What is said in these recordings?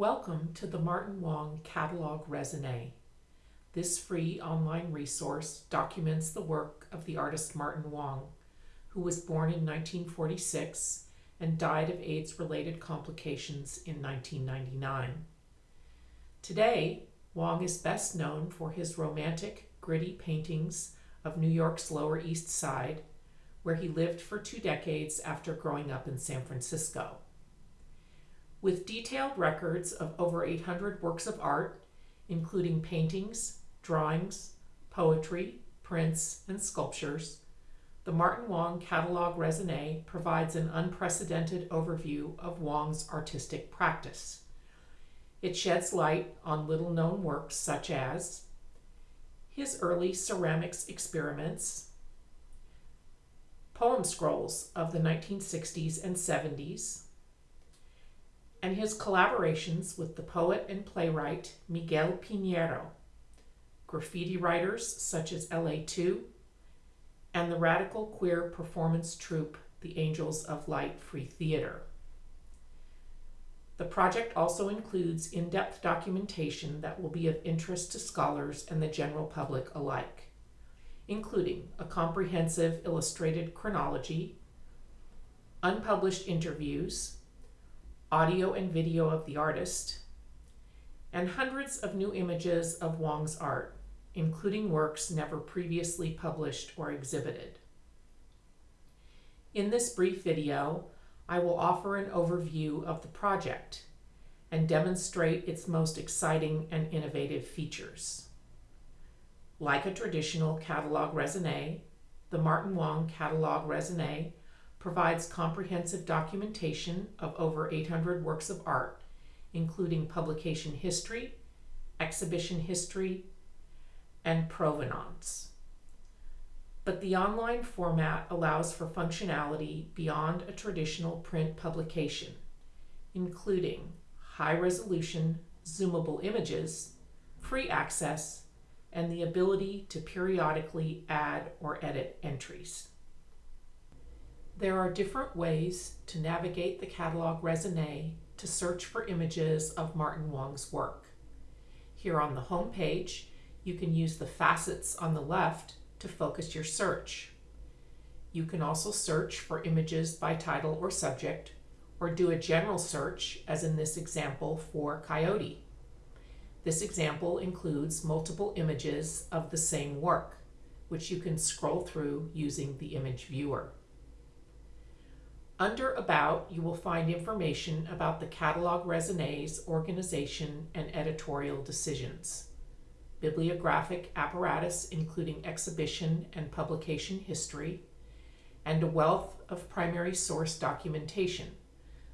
Welcome to the Martin Wong Catalog Raisonné. This free online resource documents the work of the artist Martin Wong, who was born in 1946 and died of AIDS-related complications in 1999. Today, Wong is best known for his romantic, gritty paintings of New York's Lower East Side, where he lived for two decades after growing up in San Francisco. With detailed records of over 800 works of art, including paintings, drawings, poetry, prints, and sculptures, the Martin Wong Catalog Raisonné provides an unprecedented overview of Wong's artistic practice. It sheds light on little-known works such as his early ceramics experiments, poem scrolls of the 1960s and 70s, and his collaborations with the poet and playwright Miguel Piñero, graffiti writers such as LA2, and the radical queer performance troupe the Angels of Light Free Theater. The project also includes in-depth documentation that will be of interest to scholars and the general public alike, including a comprehensive illustrated chronology, unpublished interviews, audio and video of the artist, and hundreds of new images of Wong's art, including works never previously published or exhibited. In this brief video, I will offer an overview of the project and demonstrate its most exciting and innovative features. Like a traditional catalog raisonné, the Martin Wong Catalog Raisonné provides comprehensive documentation of over 800 works of art, including publication history, exhibition history, and provenance. But the online format allows for functionality beyond a traditional print publication, including high-resolution, zoomable images, free access, and the ability to periodically add or edit entries. There are different ways to navigate the catalog raisonné to search for images of Martin Wong's work. Here on the home page, you can use the facets on the left to focus your search. You can also search for images by title or subject, or do a general search, as in this example for coyote. This example includes multiple images of the same work, which you can scroll through using the image viewer. Under About, you will find information about the Catalog Raisonné's organization and editorial decisions, bibliographic apparatus including exhibition and publication history, and a wealth of primary source documentation,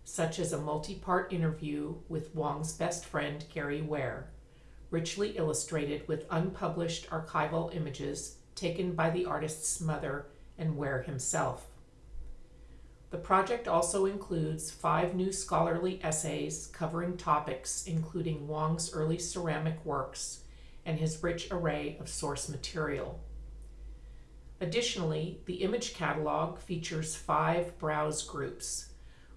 such as a multi-part interview with Wong's best friend Gary Ware, richly illustrated with unpublished archival images taken by the artist's mother and Ware himself. The project also includes five new scholarly essays covering topics including Wong's early ceramic works and his rich array of source material. Additionally, the image catalog features five browse groups,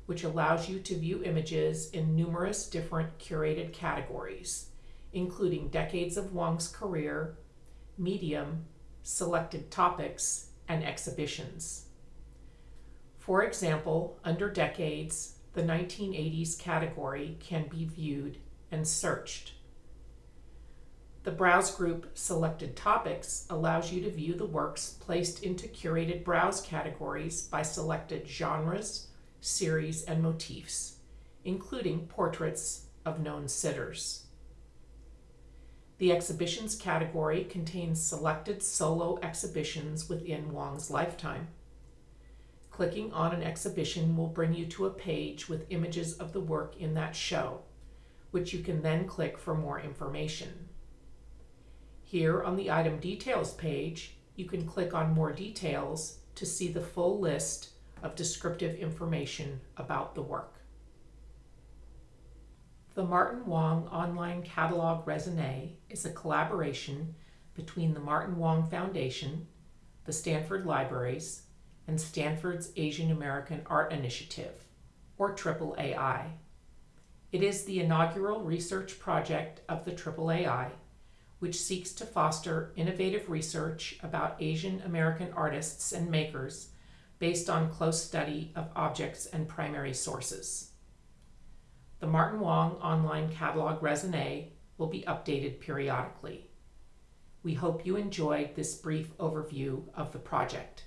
which allows you to view images in numerous different curated categories, including decades of Wong's career, medium, selected topics, and exhibitions. For example, under decades, the 1980s category can be viewed and searched. The Browse Group Selected Topics allows you to view the works placed into curated browse categories by selected genres, series, and motifs, including portraits of known sitters. The Exhibitions category contains selected solo exhibitions within Wong's lifetime. Clicking on an exhibition will bring you to a page with images of the work in that show, which you can then click for more information. Here on the Item Details page, you can click on More Details to see the full list of descriptive information about the work. The Martin Wong Online Catalog Raisonné is a collaboration between the Martin Wong Foundation, the Stanford Libraries, and Stanford's Asian American Art Initiative, or AAAI. It is the inaugural research project of the AAAI, which seeks to foster innovative research about Asian American artists and makers based on close study of objects and primary sources. The Martin Wong online catalog raisonné will be updated periodically. We hope you enjoyed this brief overview of the project.